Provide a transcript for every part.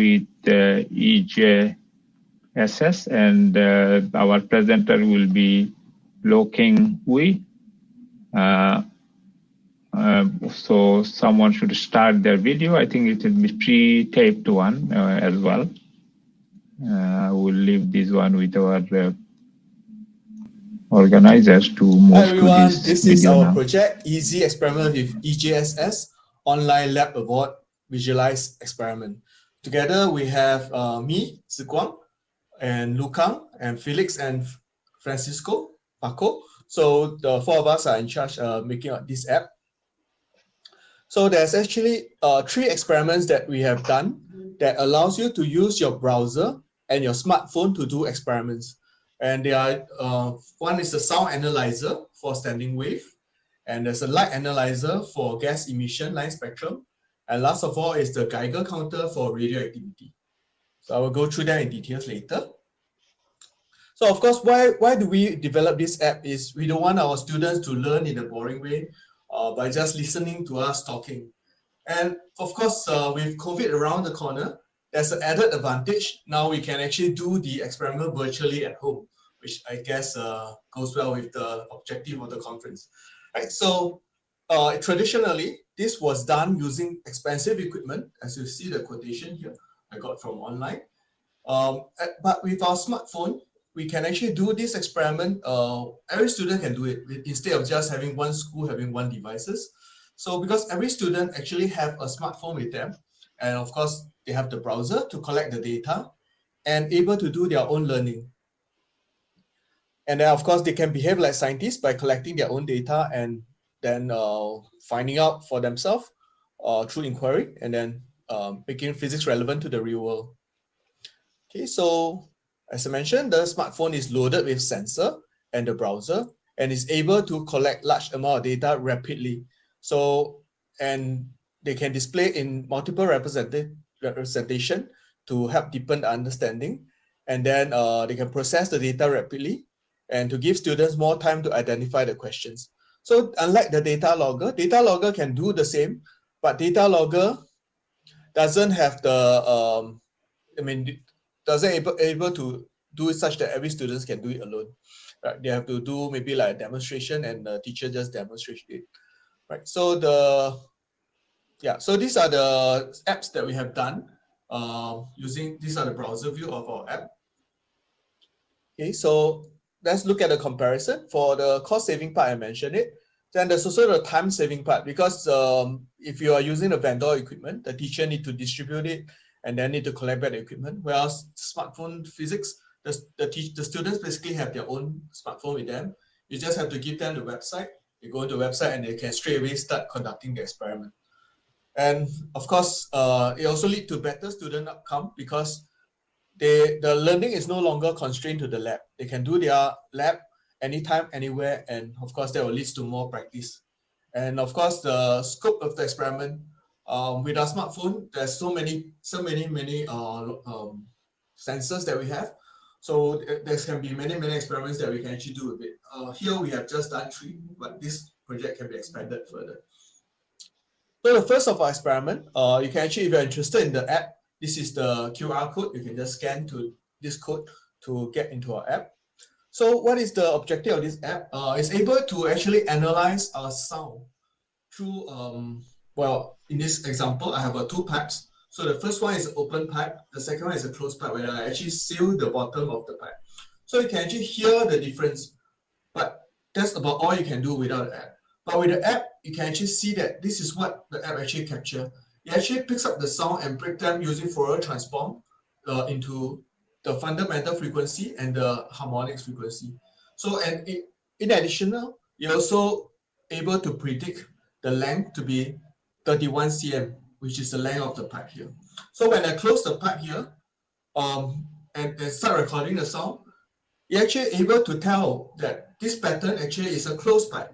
with uh, EJSS and uh, our presenter will be Loo Kang Wee. Uh, uh, so someone should start their video. I think it will be pre-taped one uh, as well. Uh, we'll leave this one with our organizers to move Hi everyone, to this, this is our now. project, Easy Experiment with EJSS, Online Lab Award Visualize Experiment. Together we have uh, me, Ziguang, and Loo Kang, and Felix and Francisco, Paco. So the four of us are in charge of making this app. So there's actually uh, three experiments that we have done that allows you to use your browser and your smartphone to do experiments. And they are, uh, one is the sound analyzer for standing wave, and there's a light analyzer for gas emission line spectrum, and last of all is the Geiger counter for radioactivity. So I will go through that in details later. So of course, why, why do we develop this app is we don't want our students to learn in a boring way uh, by just listening to us talking. And of course, uh, with COVID around the corner, there's an added advantage. Now we can actually do the experiment virtually at home, which I guess uh, goes well with the objective of the conference. Right, so uh, traditionally, this was done using expensive equipment, as you see the quotation here I got from online. Um, but with our smartphone, we can actually do this experiment. Uh, every student can do it instead of just having one school having one devices. So because every student actually have a smartphone with them, and of course, they have the browser to collect the data and able to do their own learning. And then of course, they can behave like scientists by collecting their own data and then uh, finding out for themselves uh, through inquiry and then um, making physics relevant to the real world. Okay, so as I mentioned, the smartphone is loaded with sensor and the browser and is able to collect large amount of data rapidly. So, and they can display in multiple representation to help deepen the understanding. And then uh, they can process the data rapidly and to give students more time to identify the questions. So unlike the data logger, data logger can do the same, but data logger doesn't have the, um, I mean, doesn't able, able to do it such that every student can do it alone. Right? They have to do maybe like a demonstration and the teacher just demonstrates it. Right. So the yeah, so these are the apps that we have done uh, using these are the browser view of our app. Okay, so let's look at the comparison. For the cost saving part, I mentioned it. Then there's also the time saving part because um, if you are using the vendor equipment, the teacher need to distribute it and then need to collect back the equipment. Whereas smartphone physics, the, the, the students basically have their own smartphone with them. You just have to give them the website. They go to the website and they can straight away start conducting the experiment. And of course, uh, it also lead to better student outcome because they, the learning is no longer constrained to the lab. They can do their lab anytime, anywhere, and of course that will lead to more practice. And of course, the scope of the experiment um, with our smartphone, there's so many, so many, many uh, um, sensors that we have. So there can be many, many experiments that we can actually do with it. Uh, here we have just done three, but this project can be expanded further. So the first of our experiment, uh, you can actually, if you're interested in the app, this is the QR code. You can just scan to this code to get into our app. So what is the objective of this app? Uh, it's able to actually analyze our sound through, um, well, in this example, I have a two pipes. So the first one is open pipe. The second one is a closed pipe where I actually seal the bottom of the pipe. So you can actually hear the difference, but that's about all you can do without the app. But with the app, you can actually see that this is what the app actually capture. It actually picks up the sound and break them using Fourier transform uh, into the fundamental frequency and the harmonics frequency. So, and it, in addition, you're also able to predict the length to be 31 cm, which is the length of the pipe here. So when I close the pipe here um, and, and start recording the sound, you're actually able to tell that this pattern actually is a closed pipe.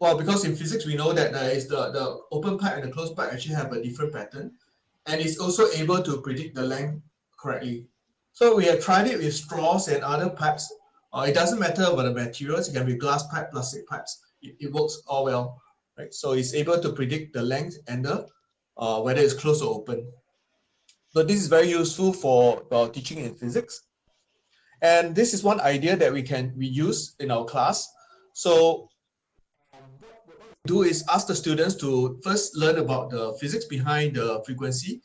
Well, because in physics, we know that there is the, the open pipe and the closed pipe actually have a different pattern. And it's also able to predict the length correctly. So we have tried it with straws and other pipes. Uh, it doesn't matter about the materials. It can be glass pipe, plastic pipes. It, it works all well, right? So it's able to predict the length and the uh, whether it's closed or open. So this is very useful for uh, teaching in physics. And this is one idea that we can we use in our class. So do is ask the students to first learn about the physics behind the frequency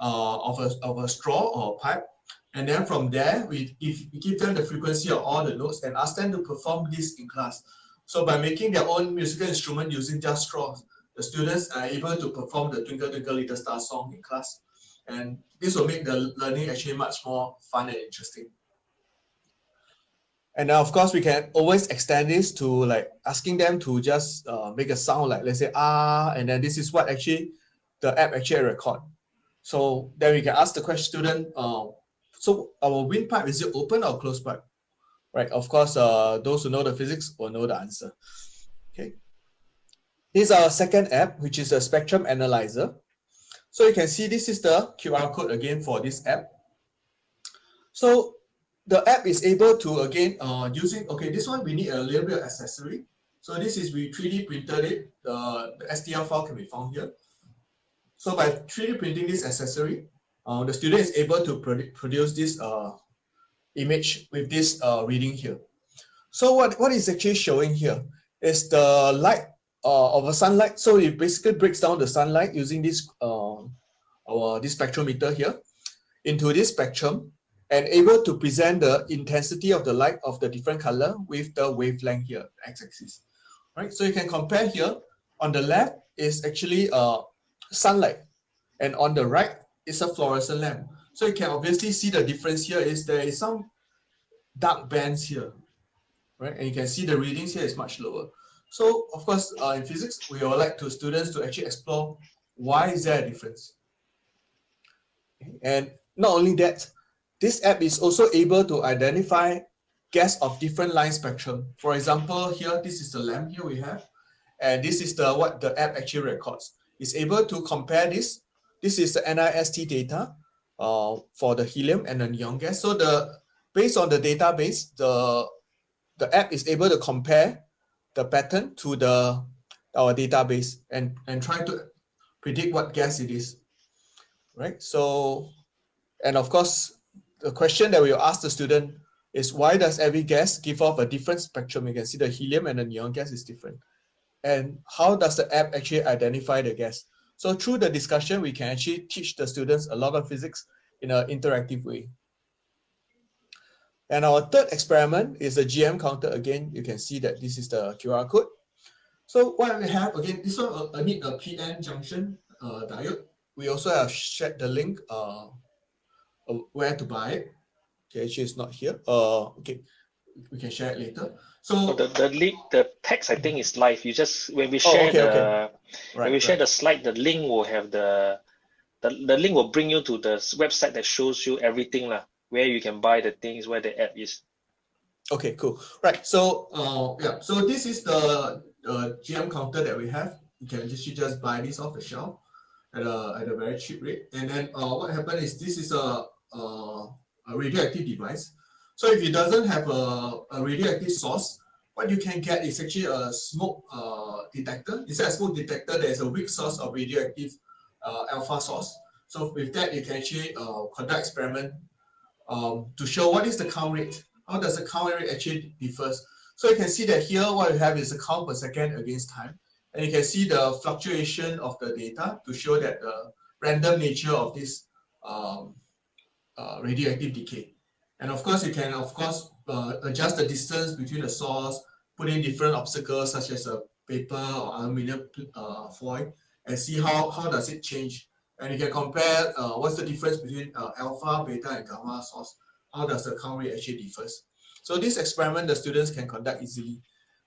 uh, of, a, of a straw or a pipe. And then from there, we, if we give them the frequency of all the notes and ask them to perform this in class. So by making their own musical instrument using just straws, the students are able to perform the Twinkle Twinkle Little Star song in class. And this will make the learning actually much more fun and interesting. And now, of course, we can always extend this to like asking them to just uh, make a sound like, let's say, ah, and then this is what actually the app actually record. So then we can ask the question student, uh, so our windpipe, is it open or closed pipe? Right, of course, uh, those who know the physics will know the answer. Okay. This is our second app, which is a spectrum analyzer. So you can see this is the QR code again for this app. So the app is able to again uh, using okay this one we need a little bit of accessory. So this is we 3d printed it. The, the stl file can be found here. So by 3d printing this accessory uh, the student is able to produ produce this uh, image with this uh, reading here. So what what is actually showing here is the light uh, of a sunlight. So it basically breaks down the sunlight using this uh, our this spectrometer here into this spectrum and able to present the intensity of the light of the different color with the wavelength here, x-axis. Right, so you can compare here. On the left is actually uh, sunlight, and on the right is a fluorescent lamp. So you can obviously see the difference here is there is some dark bands here, right? And you can see the readings here is much lower. So of course, uh, in physics, we would like to students to actually explore why is there a difference. And not only that, this app is also able to identify gas of different line spectrum. For example, here, this is the lamp here we have, and this is the what the app actually records. It's able to compare this. This is the NIST data uh, for the helium and the neon gas. So the based on the database, the the app is able to compare the pattern to the our database and and try to predict what gas it is, right? So, and of course, the question that we ask the student is why does every gas give off a different spectrum? You can see the helium and the neon gas is different. And how does the app actually identify the gas? So through the discussion, we can actually teach the students a lot of physics in an interactive way. And our third experiment is a GM counter. Again, you can see that this is the QR code. So what we have, again, this one uh, need a PN junction uh, diode. We also have shared the link uh, where to buy it. Okay, it's not here. Uh, okay, we can share it later. So oh, the the link, the text I think is live. You just when we oh, share oh, okay, the okay. Right, when we share right. the slide, the link will have the the, the link will bring you to the website that shows you everything lah, where you can buy the things, where the app is. Okay, cool. Right. So uh yeah, so this is the uh, GM counter that we have. You can just you just buy this off the shelf at a at a very cheap rate. And then uh what happened is this is a uh, a radioactive device. So if it doesn't have a, a radioactive source, what you can get is actually a smoke uh, detector. Instead of smoke detector, there's a weak source of radioactive uh, alpha source. So with that, you can actually uh, conduct experiment um, to show what is the count rate. How does the count rate actually differs? So you can see that here, what you have is a count per second against time. And you can see the fluctuation of the data to show that the random nature of this um, uh, radioactive decay. And of course, you can, of course, uh, adjust the distance between the source, put in different obstacles such as a paper or aluminum uh, foil and see how, how does it change. And you can compare uh, what's the difference between uh, alpha, beta, and gamma source. How does the count rate actually differs? So this experiment the students can conduct easily.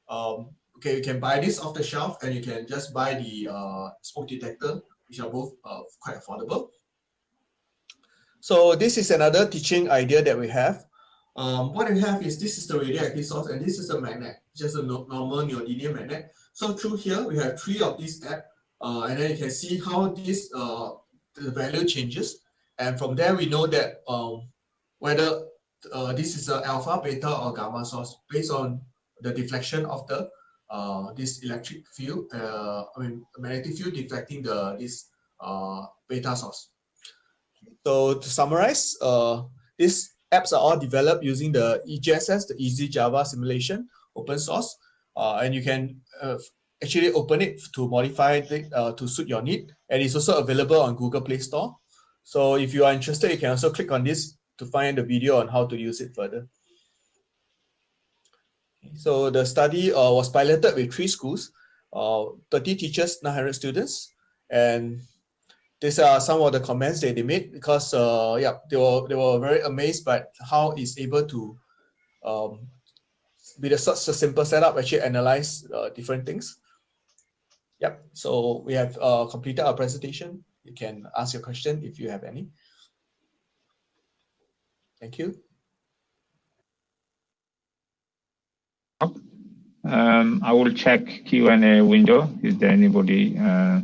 Um, okay, you can buy this off the shelf and you can just buy the uh, smoke detector, which are both uh, quite affordable. So this is another teaching idea that we have. Um, what we have is this is the radioactive source and this is a magnet, just a no normal neodymium magnet. So through here, we have three of these app, uh, and then you can see how this uh, the value changes. And from there, we know that um, whether uh, this is a alpha, beta, or gamma source based on the deflection of the uh, this electric field, uh, I mean magnetic field deflecting the this uh, beta source. So to summarize, uh, these apps are all developed using the EJSS, the Easy Java Simulation, open source, uh, and you can uh, actually open it to modify it uh, to suit your need. And it's also available on Google Play Store. So if you are interested, you can also click on this to find the video on how to use it further. So the study uh, was piloted with three schools, uh, 30 teachers, 900 students, and these are some of the comments that they made because uh, yeah, they were they were very amazed by how it's able to um, with a such a simple setup actually analyze uh, different things. Yep. So we have uh, completed our presentation. You can ask your question if you have any. Thank you. Um, I will check Q&A window. Is there anybody uh,